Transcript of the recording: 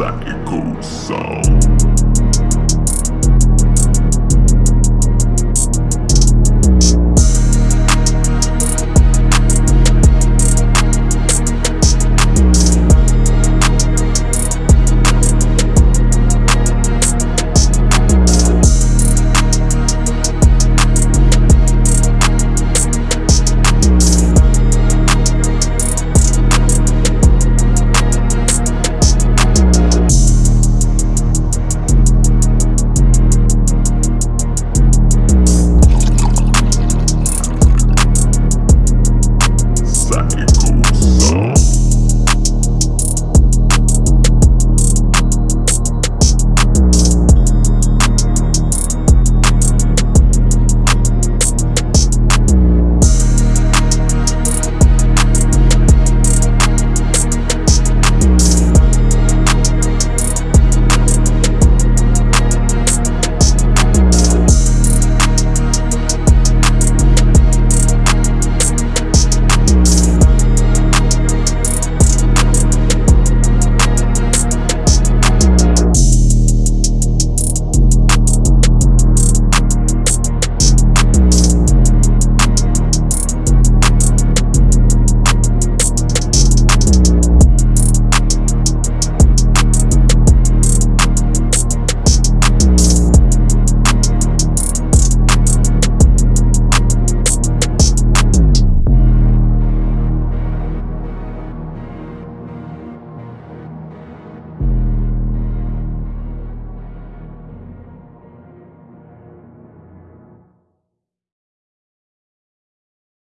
Saque com sal.